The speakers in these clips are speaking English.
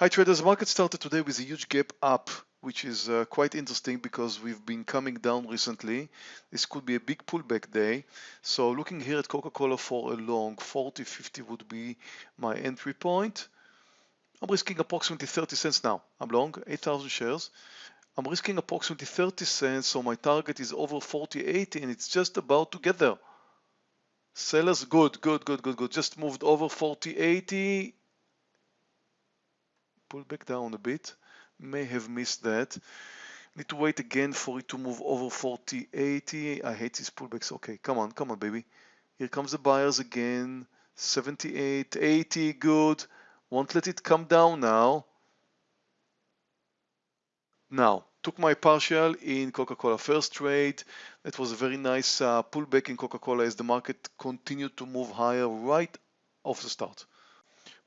Hi traders, market started today with a huge gap up, which is uh, quite interesting because we've been coming down recently. This could be a big pullback day. So looking here at Coca-Cola for a long, 40, 50 would be my entry point. I'm risking approximately 30 cents now. I'm long, 8,000 shares. I'm risking approximately 30 cents, so my target is over 40.80 and it's just about to get there. Sellers, good, good, good, good, good. Just moved over 40.80 pull back down a bit may have missed that. Need to wait again for it to move over 40 80 I hate these pullbacks. Okay come on come on baby. Here comes the buyers again. 78 80 good. Won't let it come down now. Now took my partial in Coca-Cola first trade. That was a very nice uh, pullback in Coca-Cola as the market continued to move higher right off the start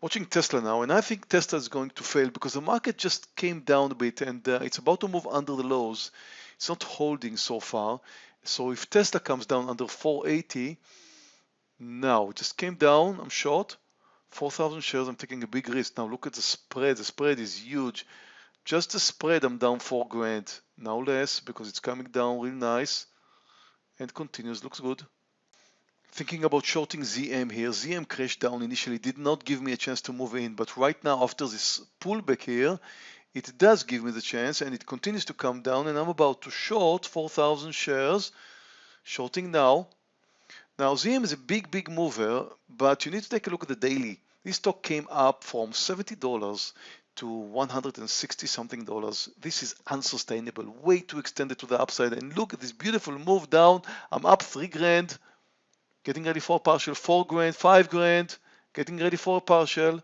watching Tesla now, and I think Tesla is going to fail because the market just came down a bit and uh, it's about to move under the lows. It's not holding so far. So if Tesla comes down under 480, now it just came down, I'm short, 4,000 shares, I'm taking a big risk. Now look at the spread, the spread is huge. Just the spread, I'm down 4 grand, now less because it's coming down real nice and continues, looks good. Thinking about shorting ZM here, ZM crashed down initially, did not give me a chance to move in, but right now after this pullback here, it does give me the chance and it continues to come down and I'm about to short 4,000 shares, shorting now. Now ZM is a big, big mover, but you need to take a look at the daily. This stock came up from $70 to 160 something dollars. This is unsustainable, way too extended to the upside. And look at this beautiful move down. I'm up three grand getting ready for a partial, four grand, five grand, getting ready for a partial.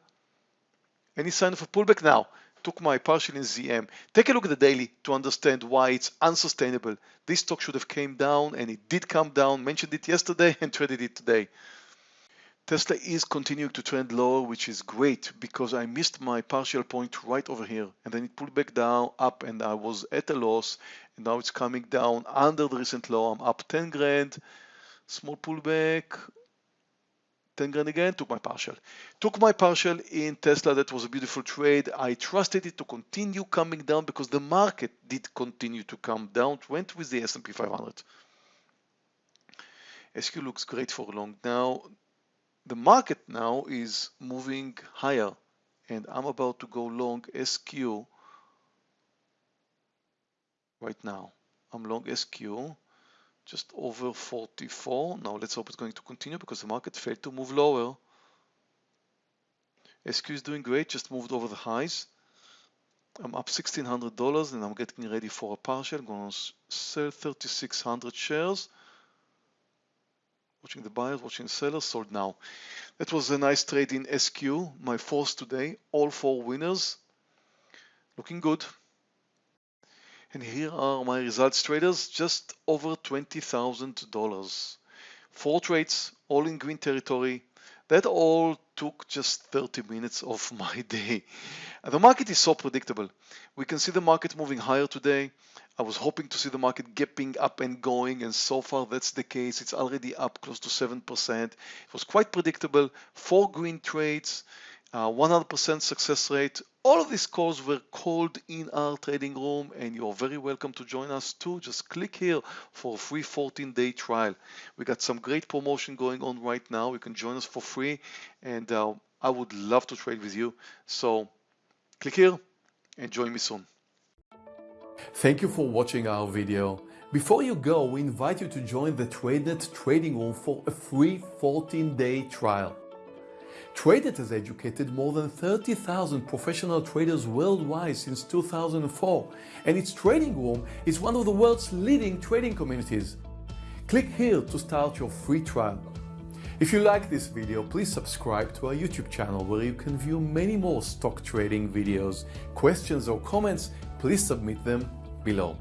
Any sign of a pullback now? Took my partial in ZM. Take a look at the daily to understand why it's unsustainable. This stock should have came down and it did come down. Mentioned it yesterday and traded it today. Tesla is continuing to trend lower, which is great because I missed my partial point right over here and then it pulled back down up and I was at a loss and now it's coming down under the recent low. I'm up 10 grand small pullback 10 grand again took my partial. Took my partial in Tesla that was a beautiful trade. I trusted it to continue coming down because the market did continue to come down. Went with the S&P 500 SQ looks great for long now. The market now is moving higher and I'm about to go long SQ right now. I'm long SQ just over 44. Now let's hope it's going to continue because the market failed to move lower. SQ is doing great, just moved over the highs. I'm up $1,600 and I'm getting ready for a partial. I'm going to sell 3,600 shares. Watching the buyers, watching the sellers, sold now. That was a nice trade in SQ, my fourth today. All four winners. Looking good. And here are my results traders, just over $20,000. Four trades, all in green territory. That all took just 30 minutes of my day. The market is so predictable. We can see the market moving higher today. I was hoping to see the market gapping up and going and so far that's the case. It's already up close to 7%. It was quite predictable. Four green trades, 100% uh, success rate. All of these calls were called in our trading room and you're very welcome to join us too. Just click here for a free 14 day trial. We got some great promotion going on right now. You can join us for free and uh, I would love to trade with you. So click here and join me soon. Thank you for watching our video. Before you go, we invite you to join the TradeNet trading room for a free 14 day trial. TradeNet has educated more than 30,000 professional traders worldwide since 2004 and its trading room is one of the world's leading trading communities. Click here to start your free trial. If you like this video, please subscribe to our YouTube channel where you can view many more stock trading videos. Questions or comments, please submit them below.